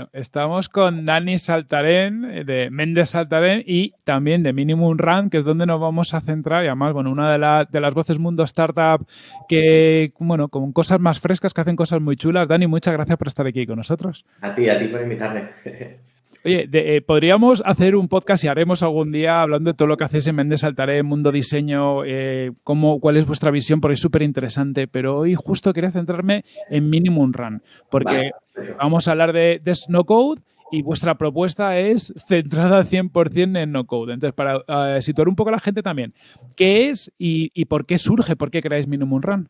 Bueno, estamos con Dani Saltarén, eh, de Méndez Saltarén y también de Minimum Run, que es donde nos vamos a centrar. Y además, bueno, una de, de las voces mundo startup que, bueno, con cosas más frescas, que hacen cosas muy chulas. Dani, muchas gracias por estar aquí con nosotros. A ti, a ti por invitarme. Oye, eh, podríamos hacer un podcast y haremos algún día hablando de todo lo que hacéis en Méndez Saltaré, Mundo Diseño, eh, cómo, cuál es vuestra visión, porque es súper interesante. Pero hoy justo quería centrarme en Minimum Run, porque vamos a hablar de, de Snow Code y vuestra propuesta es centrada 100% en no code. Entonces, para eh, situar un poco a la gente también, ¿qué es y, y, por qué surge? ¿Por qué creáis Minimum Run?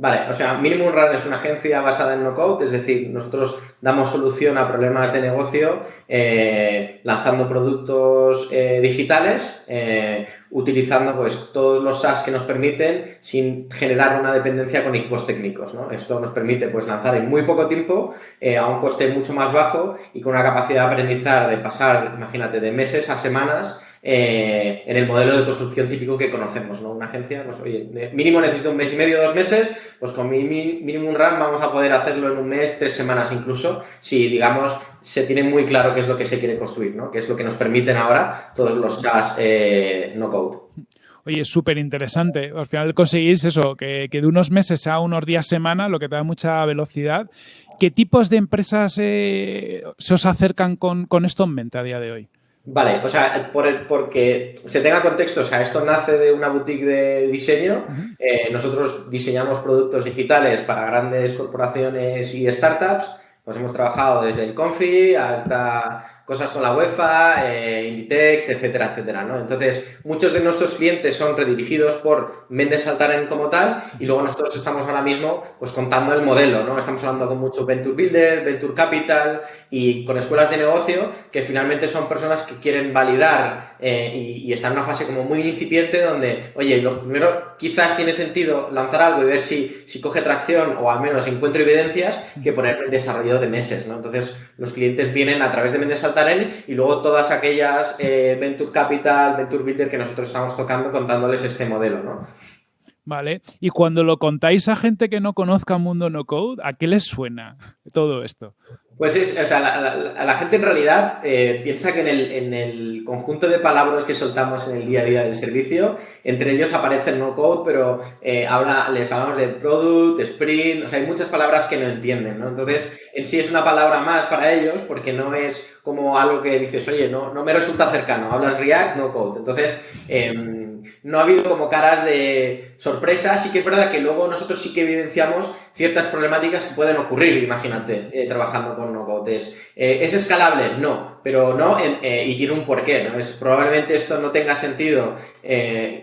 Vale, o sea, Minimum Run es una agencia basada en no-code, es decir, nosotros damos solución a problemas de negocio eh, lanzando productos eh, digitales, eh, utilizando pues todos los SaaS que nos permiten sin generar una dependencia con equipos técnicos. Esto nos permite pues lanzar en muy poco tiempo a un coste mucho más bajo y con una capacidad de aprendizar de pasar, imagínate, de meses a semanas eh, en el modelo de construcción típico que conocemos, ¿no? Una agencia, pues oye, mínimo necesito un mes y medio, dos meses, pues con mi Minimum Run vamos a poder hacerlo en un mes, tres semanas incluso, si digamos se tiene muy claro qué es lo que se quiere construir, ¿no? Que es lo que nos permiten ahora todos los SaaS eh, no code. Oye, es súper interesante. Al final conseguís eso, que, de unos meses a unos días semana, lo que te da mucha velocidad. ¿Qué tipos de empresas eh, se os acercan con, con esto en mente a día de hoy? Vale, o sea, por el, porque se tenga contexto, o sea, esto nace de una boutique de diseño. Eh, nosotros diseñamos productos digitales para grandes corporaciones y startups. Pues hemos trabajado desde el Confi hasta cosas con la UEFA, eh, Inditex, etcétera, etcétera, ¿no? Entonces, muchos de nuestros clientes son redirigidos por Mendes Saltaren como tal y luego nosotros estamos ahora mismo pues contando el modelo, ¿no? Estamos hablando con mucho Venture Builder, Venture Capital y con escuelas de negocio que finalmente son personas que quieren validar eh, y, están en una fase como muy incipiente donde, oye, lo primero quizás tiene sentido lanzar algo y ver si, si coge tracción o al menos encuentro evidencias que poner en desarrollo de meses, ¿no? Entonces, los clientes vienen a través de Mendes Y luego todas aquellas eh, Venture Capital, Venture Builder que nosotros estamos tocando contándoles este modelo, ¿no? Vale. Y cuando lo contáis a gente que no conozca Mundo No Code, ¿a qué les suena todo esto? Pues es, o sea, la, la, gente en realidad eh, piensa que en el, en el, conjunto de palabras que soltamos en el día a día del servicio, entre ellos aparece el no code, pero eh, habla, les hablamos de product, sprint, o sea, hay muchas palabras que no entienden, ¿no? Entonces, en sí es una palabra más para ellos porque no es como algo que dices, oye, no, no me resulta cercano, hablas React, no code. Entonces, eh, no ha habido como caras de sorpresa. Sí que es verdad que luego nosotros sí que evidenciamos ciertas problemáticas que pueden ocurrir, imagínate, eh, trabajando con no-code. ¿Es, eh, ¿Es, escalable? No, pero no, eh, y tiene un porqué, ¿no? Es, probablemente esto no tenga sentido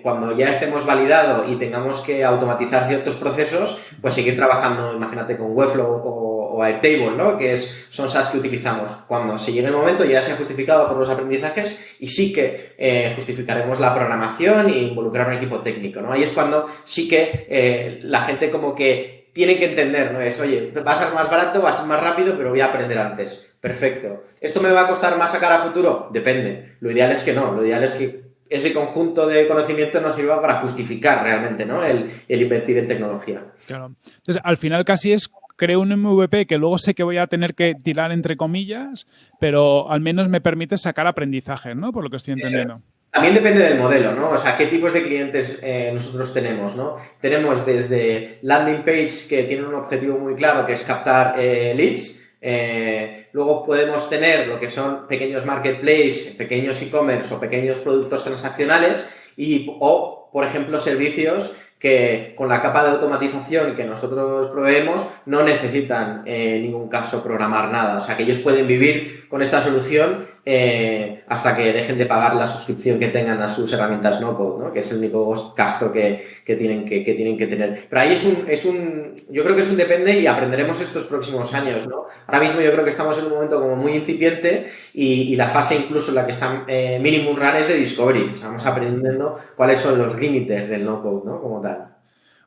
cuando ya estemos validado y tengamos que automatizar ciertos procesos, pues seguir trabajando, imagínate, con Webflow o o Airtable, ¿no? que es, son SaaS que utilizamos. Cuando se llegue el momento ya se ha justificado por los aprendizajes y sí que eh, justificaremos la programación e involucrar un equipo técnico. ¿no? Ahí es cuando sí que eh, la gente como que tiene que entender, ¿no? Es, oye, va a ser más barato, va a ser más rápido, pero voy a aprender antes. Perfecto. ¿Esto me va a costar más sacar a futuro? Depende. Lo ideal es que no. Lo ideal es que ese conjunto de conocimiento nos sirva para justificar realmente ¿no? el, el invertir en tecnología. Claro. Entonces, al final casi es creo un MVP que luego sé que voy a tener que tirar entre comillas, pero al menos me permite sacar aprendizaje, ¿no? Por lo que estoy entendiendo. También depende del modelo, ¿no? O sea, qué tipos de clientes eh, nosotros tenemos, ¿no? Tenemos desde landing page que tienen un objetivo muy claro, que es captar eh, leads. Eh, luego podemos tener lo que son pequeños marketplace, pequeños e-commerce o pequeños productos transaccionales y, o, por ejemplo, servicios que con la capa de automatización que nosotros proveemos no necesitan en ningún caso programar nada. O sea, que ellos pueden vivir con esta solución eh, hasta que dejen de pagar la suscripción que tengan a sus herramientas no code, ¿no? que es el único gasto que, que tienen que, tienen que tener. Pero ahí es un, es un, yo creo que es un depende y aprenderemos estos próximos años. ¿no? Ahora mismo yo creo que estamos en un momento como muy incipiente y, la fase incluso en la que está eh, Minimum Run es de Discovery. Estamos aprendiendo cuáles son los límites del no code ¿no? como tal.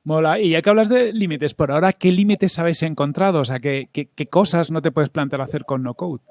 Mola. Y ya que hablas de límites, por ahora, ¿qué límites habéis encontrado? O sea, ¿qué, qué, qué cosas no te puedes plantear hacer con no code?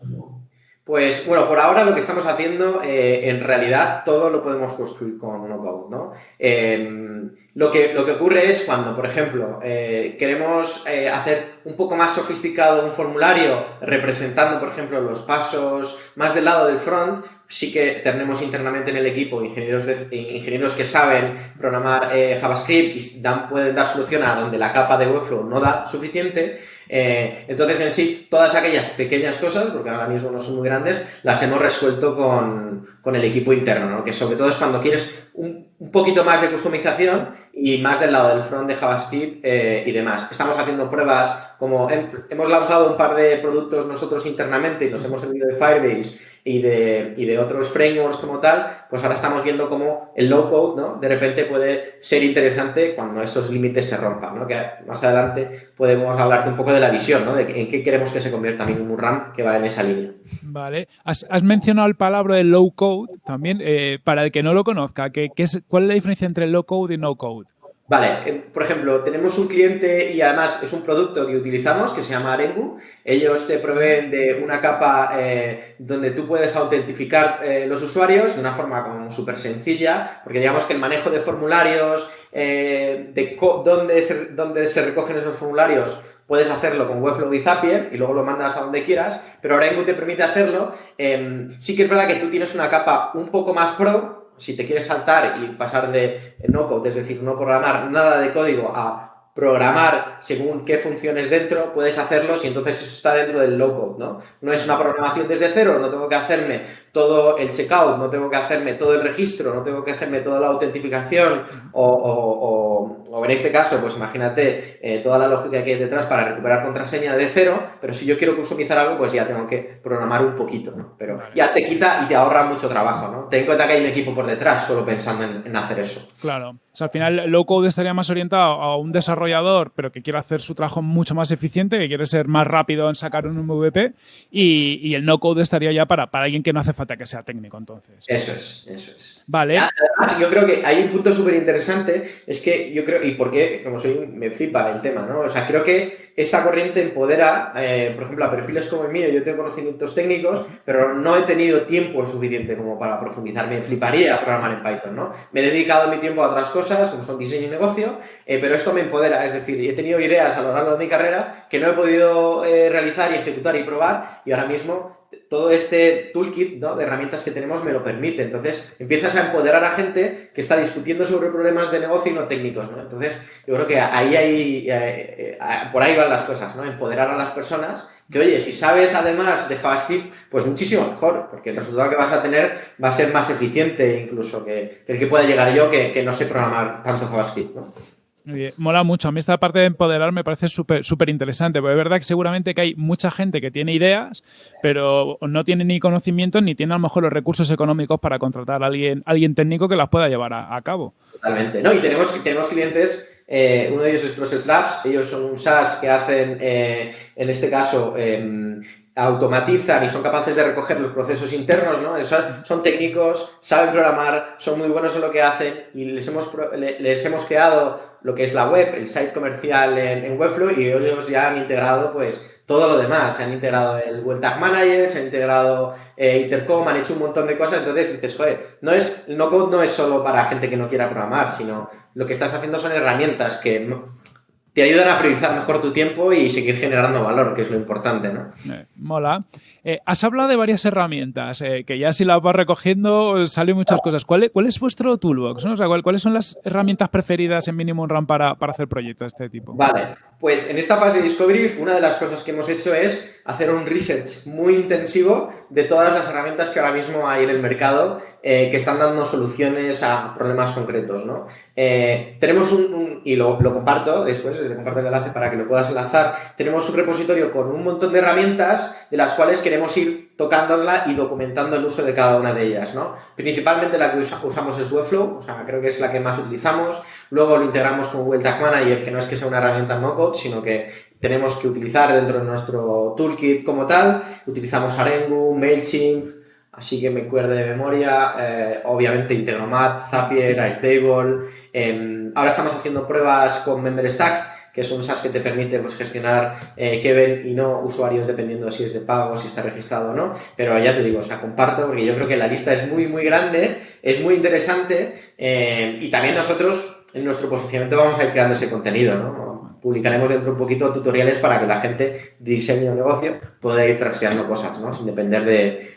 Pues bueno, por ahora lo que estamos haciendo, eh, en realidad todo lo podemos construir con no code, ¿no? Eh, Lo que, lo que ocurre es cuando, por ejemplo, eh, queremos eh, hacer un poco más sofisticado un formulario representando, por ejemplo, los pasos más del lado del front, sí que tenemos internamente en el equipo ingenieros, ingenieros que saben programar eh, JavaScript y dan, pueden dar solución a donde la capa de Webflow no da suficiente. Eh, entonces, en sí, todas aquellas pequeñas cosas, porque ahora mismo no son muy grandes, las hemos resuelto con, con el equipo interno, ¿no? que sobre todo es cuando quieres un, un, poquito más de customización y más del lado del front de JavaScript eh, y demás. Estamos haciendo pruebas, como hemos lanzado un par de productos nosotros internamente y nos hemos servido de Firebase y de, y de otros frameworks como tal, pues ahora estamos viendo cómo el low code, ¿no? De repente puede ser interesante cuando esos límites se rompan, ¿no? Que más adelante podemos hablarte un poco de la visión, ¿no? De en qué queremos que se convierta un RAM que va en esa línea. Vale. Has, mencionado el palabra de low code también. Eh, para el que no lo conozca, ¿qué, qué es, ¿cuál es la diferencia entre low code y no code? Vale, eh, por ejemplo, tenemos un cliente y además es un producto que utilizamos que se llama Arengu. Ellos te proveen de una capa eh, donde tú puedes autentificar eh, los usuarios de una forma como súper sencilla, porque digamos que el manejo de formularios, de dónde se, se recogen esos formularios, puedes hacerlo con Webflow y Zapier y luego lo mandas a donde quieras, pero Arengu te permite hacerlo. Em, sí que es verdad que tú tienes una capa un poco más pro, si te quieres saltar y pasar de no code, es decir, no programar nada de código a programar según qué funciones dentro, puedes hacerlo si entonces eso está dentro del low code, ¿no? No es una programación desde cero, no tengo que hacerme todo el checkout, no tengo que hacerme todo el registro, no tengo que hacerme toda la autentificación o, en este caso, pues imagínate eh, toda la lógica que hay detrás para recuperar contraseña de cero, pero si yo quiero customizar algo, pues ya tengo que programar un poquito, ¿no? Pero ya te quita y te ahorra mucho trabajo, ¿no? Ten en cuenta que hay un equipo por detrás solo pensando en, hacer eso. Claro. Sea, al final, low code estaría más orientado a un desarrollador, pero que quiere hacer su trabajo mucho más eficiente, que quiere ser más rápido en sacar un MVP, y, el no code estaría ya para, para alguien que no hace falta que sea técnico, entonces. Eso es, eso es. Vale. Además, yo creo que hay un punto súper interesante, es que yo creo, y porque, como soy, me flipa el tema, ¿no? O sea, creo que esta corriente empodera, eh, por ejemplo, a perfiles como el mío, yo tengo conocimientos técnicos, pero no he tenido tiempo suficiente como para profundizar. Me fliparía programar en Python, ¿no? Me he dedicado mi tiempo a otras cosas, como son diseño y negocio, eh, pero esto me empodera, es decir, he tenido ideas a lo largo de mi carrera que no he podido eh, realizar y ejecutar y probar, y ahora mismo todo este toolkit de herramientas que tenemos me lo permite. Entonces, empiezas a empoderar a gente que está discutiendo sobre problemas de negocio y no técnicos, ¿no? Entonces, yo creo que ahí hay, eh, eh, por ahí van las cosas, ¿no? Empoderar a las personas que, oye, si sabes además de JavaScript, pues muchísimo mejor, porque el resultado que vas a tener va a ser más eficiente incluso que, el que pueda llegar yo, que, que no sé programar tanto JavaScript, ¿no? Mola mucho. A mí esta parte de empoderar me parece súper súper interesante, porque es verdad que seguramente que hay mucha gente que tiene ideas, pero no tiene ni conocimiento ni tiene a lo mejor los recursos económicos para contratar a alguien, alguien técnico que las pueda llevar a, cabo. Totalmente. No, y tenemos, tenemos clientes, eh, uno de ellos es Process Labs, ellos son un SaaS que hacen, eh, en este caso, em, automatizan y son capaces de recoger los procesos internos, ¿no? Son, técnicos, saben programar, son muy buenos en lo que hacen y les hemos, les hemos creado lo que es la web, el site comercial en, Webflow y ellos ya han integrado pues todo lo demás. Se han integrado el Web Tag Manager, se han integrado eh, Intercom, han hecho un montón de cosas. Entonces dices, joder, no es, no code no es solo para gente que no quiera programar, sino lo que estás haciendo son herramientas que te ayudan a priorizar mejor tu tiempo y seguir generando valor, que es lo importante, ¿no? Eh, mola. Eh, has hablado de varias herramientas, eh, que ya si las vas recogiendo salen muchas cosas. ¿Cuál es, vuestro toolbox? ¿Cuáles son las herramientas preferidas en Minimum Run para, para hacer proyectos de este tipo? Vale, pues en esta fase de Discovery, una de las cosas que hemos hecho es hacer un research muy intensivo de todas las herramientas que ahora mismo hay en el mercado eh, que están dando soluciones a problemas concretos, ¿no? Eh, tenemos un, y lo, lo, comparto después, te comparto el enlace para que lo puedas enlazar, tenemos un repositorio con un montón de herramientas de las cuales queremos ir tocándola y documentando el uso de cada una de ellas, ¿no? Principalmente la que usamos es Webflow, o sea, creo que es la que más utilizamos, luego lo integramos con Google Tag Manager, que no es que sea una herramienta no-code, sino que tenemos que utilizar dentro de nuestro toolkit como tal, utilizamos Arengu, MailChimp, así que me acuerdo de memoria, eh, obviamente Integromat, Zapier, Airtable, eh, ahora estamos haciendo pruebas con MemberStack, que es un SaaS que te permite pues, gestionar eh, que ven y no usuarios dependiendo si es de pago, si está registrado o no. Pero ya te digo, o sea, comparto porque yo creo que la lista es muy, muy grande, es muy interesante eh, y también nosotros en nuestro posicionamiento vamos a ir creando ese contenido, ¿no? Publicaremos dentro un poquito tutoriales para que la gente de diseño negocio pueda ir trasteando cosas, ¿no? Sin depender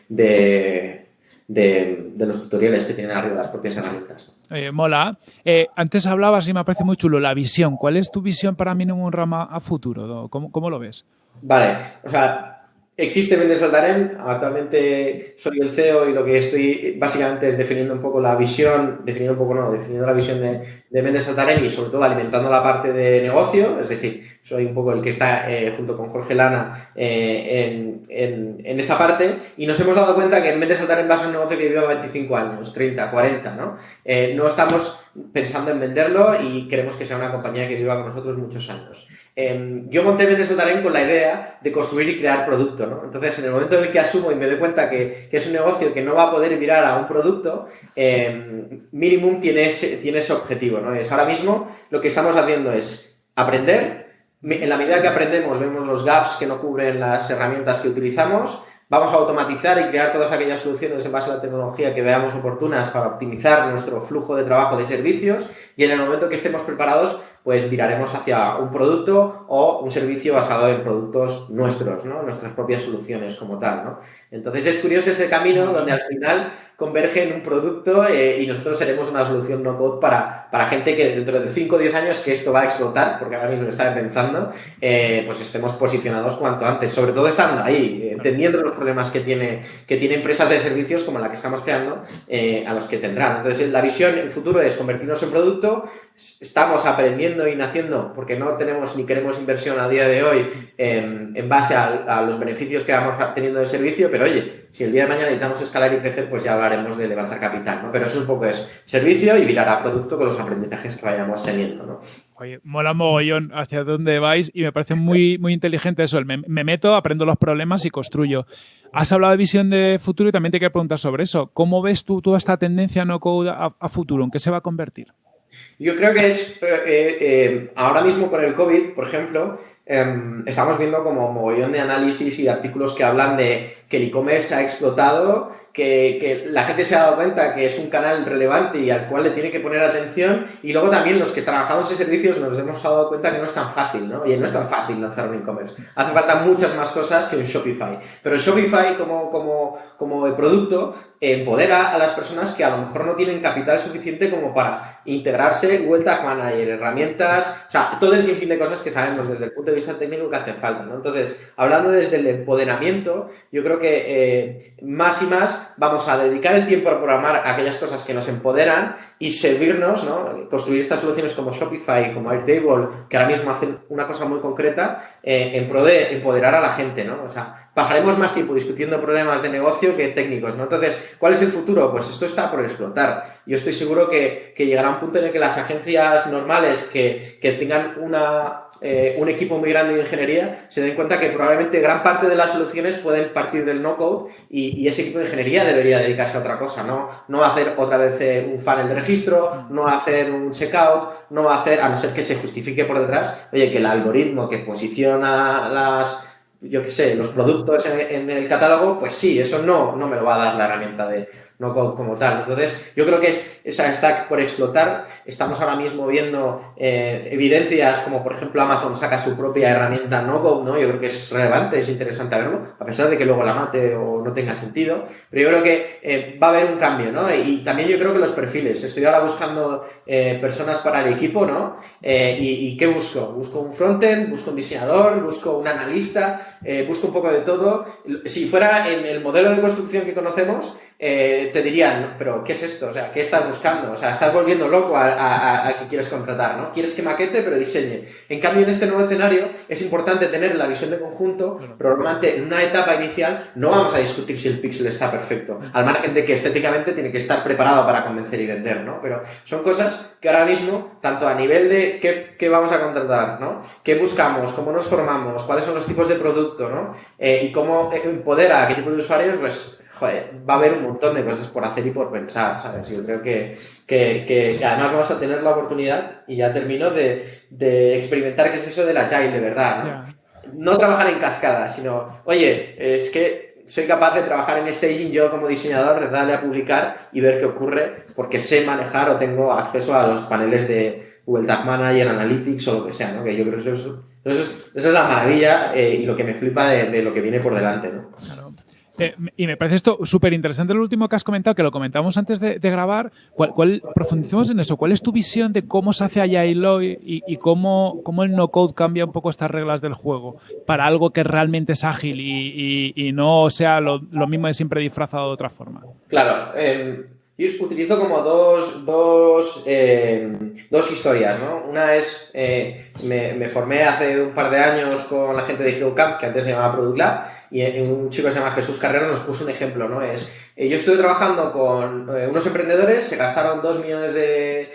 de, de, los tutoriales que tienen arriba las propias herramientas. Mola. Eh, antes hablabas y me parece muy chulo la visión. ¿Cuál es tu visión para un Rama a futuro? ¿Cómo, cómo lo ves? Vale, o sea, Existe Mendes Saltarén, actualmente soy el CEO y lo que estoy básicamente es definiendo un poco la visión, definiendo un poco no, definiendo la visión de, de Saltarén y sobre todo alimentando la parte de negocio, es decir, soy un poco el que está eh, junto con Jorge Lana eh, en, esa parte y nos hemos dado cuenta que Mendes Saltarén va a ser un negocio que lleva 25 años, 30, 40, ¿no? Eh, no estamos pensando en venderlo y queremos que sea una compañía que lleva con nosotros muchos años. Em, yo monté Vende Saltarén con la idea de construir y crear producto, ¿no? Entonces, en el momento en el que asumo y me doy cuenta que, es un negocio que no va a poder mirar a un producto, eh, Minimum tiene ese, tiene ese objetivo, ¿no? Es ahora mismo lo que estamos haciendo es aprender, en la medida que aprendemos vemos los gaps que no cubren las herramientas que utilizamos, Vamos a automatizar y crear todas aquellas soluciones en base a la tecnología que veamos oportunas para optimizar nuestro flujo de trabajo de servicios y en el momento que estemos preparados, pues viraremos hacia un producto o un servicio basado en productos nuestros, ¿no? Nuestras propias soluciones como tal. Entonces es curioso ese camino donde al final converge en un producto eh, y nosotros seremos una solución no code para, para gente que dentro de 5 o 10 años que esto va a explotar, porque ahora mismo lo está pensando, eh, pues estemos posicionados cuanto antes, sobre todo estando ahí, entendiendo los problemas que tiene, que tiene empresas de servicios como la que estamos creando, eh, a los que tendrán. Entonces la visión en el futuro es convertirnos en producto, estamos aprendiendo y naciendo porque no tenemos ni queremos inversión a día de hoy en base a, a los beneficios que vamos teniendo del servicio, pero oye, si el día de mañana necesitamos escalar y crecer, pues ya hablaremos de levantar capital, ¿no? Pero eso un poco es servicio y virar a producto con los aprendizajes que vayamos teniendo, ¿no? Oye, mola mogollón hacia dónde vais y me parece muy, muy inteligente eso. Me, meto, aprendo los problemas y construyo. Has hablado de visión de futuro y también te quiero preguntar sobre eso. ¿Cómo ves tú toda esta tendencia no code a, futuro? ¿En qué se va a convertir? Yo creo que es eh, eh, eh, ahora mismo con el COVID, por ejemplo, em, estamos viendo como mogollón de análisis y artículos que hablan de que el e-commerce ha explotado, que, la gente se ha dado cuenta que es un canal relevante y al cual le tiene que poner atención, y luego también los que trabajamos en servicios nos hemos dado cuenta que no es tan fácil, ¿no? Oye, no es tan fácil lanzar un e-commerce. Hace falta muchas más cosas que un Shopify. Pero el Shopify como, como, como el producto empodera a las personas que a lo mejor no tienen capital suficiente como para integrarse, Web Tag Manager, herramientas, o sea, todo el sinfín de cosas que sabemos desde el punto de vista técnico que hace falta, ¿no? Entonces, hablando desde el empoderamiento, yo creo que eh, más y más vamos a dedicar el tiempo a programar aquellas cosas que nos empoderan y servirnos, ¿no? Construir estas soluciones como Shopify, como Airtable, que ahora mismo hacen una cosa muy concreta eh, en pro de empoderar a la gente, ¿no? O sea, pasaremos más tiempo discutiendo problemas de negocio que técnicos, ¿no? Entonces, ¿cuál es el futuro? Pues esto está por explotar. Yo estoy seguro que, llegará un punto en el que las agencias normales que, tengan una, eh, un equipo muy grande de ingeniería se den cuenta que probablemente gran parte de las soluciones pueden partir del no-code y, ese equipo de ingeniería debería dedicarse a otra cosa, ¿no? No hacer otra vez eh, un funnel de registro, no hacer un checkout, no hacer, a no ser que se justifique por detrás, oye, que el algoritmo que posiciona las yo qué sé, los productos en, el catálogo, pues sí, eso no, no me lo va a dar la herramienta de, no como tal. Entonces, yo creo que es, esa stack por explotar. Estamos ahora mismo viendo eh, evidencias como, por ejemplo, Amazon saca su propia herramienta no code, ¿no? Yo creo que es relevante, es interesante verlo, a pesar de que luego la mate o no tenga sentido. Pero yo creo que eh, va a haber un cambio, ¿no? Y también yo creo que los perfiles. Estoy ahora buscando eh, personas para el equipo, ¿no? Y, y, qué busco? Busco un frontend, busco un diseñador, busco un analista, busco un poco de todo. Si fuera en el modelo de construcción que conocemos, eh, te dirían, pero ¿qué es esto? O sea, ¿qué estás buscando? O sea, estás volviendo loco al que quieres contratar, ¿no? Quieres que maquete, pero diseñe. En cambio, en este nuevo escenario es importante tener la visión de conjunto, pero normalmente en una etapa inicial no vamos a discutir si el pixel está perfecto, al margen de que estéticamente tiene que estar preparado para convencer y vender, ¿no? Pero son cosas que ahora mismo, tanto a nivel de qué, vamos a contratar, ¿no? ¿Qué buscamos? ¿Cómo nos formamos? ¿Cuáles son los tipos de producto, ¿no? Eh, y cómo empodera a qué tipo de usuarios, pues va a haber un montón de cosas por hacer y por pensar, ¿sabes? Yo creo que, que, además vamos a tener la oportunidad, y ya termino, de, de experimentar qué es eso del agile de verdad, ¿no? No trabajar en cascada, sino, oye, es que soy capaz de trabajar en staging yo como diseñador, de darle a publicar y ver qué ocurre, porque sé manejar o tengo acceso a los paneles de Google Tag Manager, Analytics o lo que sea, ¿no? Que yo creo que eso es, eso es, la maravilla eh, y lo que me flipa de, lo que viene por delante, ¿no? Eh, y me parece esto súper interesante lo último que has comentado, que lo comentamos antes de, grabar. ¿Cuál, profundizamos en eso. ¿Cuál es tu visión de cómo se hace allá y, y cómo, cómo, el no-code cambia un poco estas reglas del juego para algo que realmente es ágil y, no sea lo, mismo de siempre disfrazado de otra forma? Claro. Em, yo utilizo como dos, dos, em, dos historias, ¿no? Una es, eh, me, me, formé hace un par de años con la gente de Hero Camp, que antes se llamaba Product Lab, y un chico que se llama Jesús Carrero nos puso un ejemplo, ¿no? Es, eh, yo estuve trabajando con eh, unos emprendedores, se gastaron dos millones de,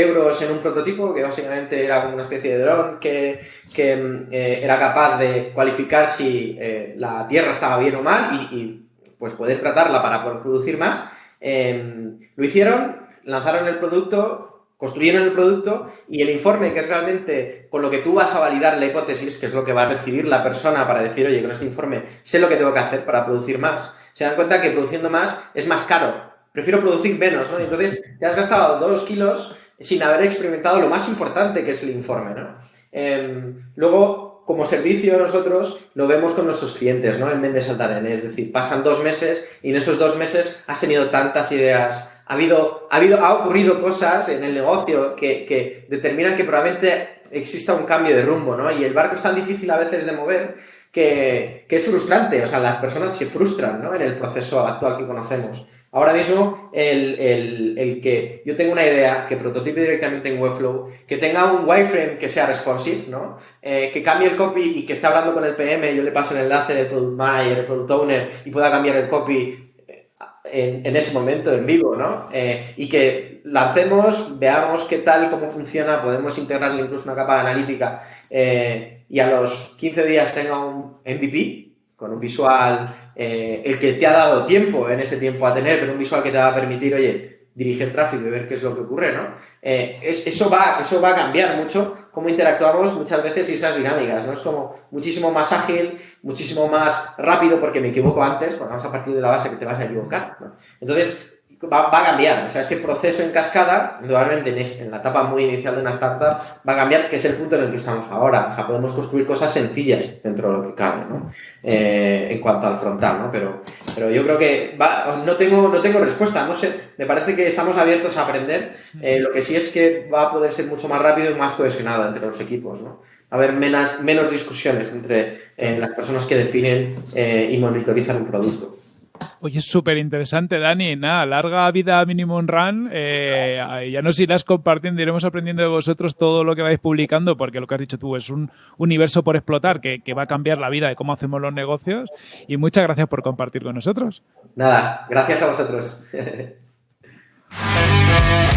euros en un prototipo que básicamente era una especie de dron que, que eh, era capaz de cualificar si la tierra estaba bien o mal y, pues poder tratarla para producir más. Em, lo hicieron, lanzaron el producto, construyeron el producto y el informe, que es realmente con lo que tú vas a validar la hipótesis, que es lo que va a recibir la persona para decir, oye, con este informe sé lo que tengo que hacer para producir más, se dan cuenta que produciendo más es más caro. Prefiero producir menos, ¿no? entonces te has gastado dos kilos sin haber experimentado lo más importante que es el informe, ¿no? Em, luego, como servicio nosotros lo vemos con nuestros clientes, ¿no? En Mendes Altarén, es decir, pasan dos meses y en esos dos meses has tenido tantas ideas, ha habido, ha ocurrido cosas en el negocio que, determinan que probablemente exista un cambio de rumbo, ¿no? Y el barco es tan difícil a veces de mover que, es frustrante, o sea, las personas se frustran, ¿no? En el proceso actual que conocemos. Ahora mismo, el, que yo tengo una idea, que prototipe directamente en Webflow, que tenga un wireframe que sea responsive, ¿no? Eh, que cambie el copy y que esté hablando con el PM, yo le paso el enlace del Product Manager, el Product Owner, y pueda cambiar el copy en, ese momento en vivo, ¿no? Eh, y que lancemos, veamos qué tal, cómo funciona, podemos integrarle incluso una capa analítica eh, y a los 15 días tenga un MVP con un visual, eh, el que te ha dado tiempo en ese tiempo a tener, pero un visual que te va a permitir, oye, dirigir tráfico y ver qué es lo que ocurre, ¿no? eso, va, eso va a cambiar mucho cómo interactuamos muchas veces y esas dinámicas, ¿no? Es como muchísimo más ágil, muchísimo más rápido porque me equivoco antes, porque vamos a partir de la base que te vas a equivocar, ¿no? Entonces, va, a cambiar. O sea, ese proceso en cascada, indudablemente en, la etapa muy inicial de una startup, va a cambiar, que es el punto en el que estamos ahora. O sea, podemos construir cosas sencillas dentro de lo que cabe, ¿no? Eh, en cuanto al frontal, ¿no? Pero, pero yo creo que no, tengo, no tengo respuesta, no sé. Me parece que estamos abiertos a aprender. Eh, lo que sí es que va a poder ser mucho más rápido y más cohesionado entre los equipos, ¿no? a haber menos, menos discusiones entre eh, las personas que definen y monitorizan un producto. Oye, es súper interesante, Dani. Nada, larga vida Minimum Run. Eh, ya nos irás compartiendo, iremos aprendiendo de vosotros todo lo que vais publicando, porque lo que has dicho tú es un universo por explotar que, que va a cambiar la vida de cómo hacemos los negocios. Y muchas gracias por compartir con nosotros. Nada, gracias a vosotros.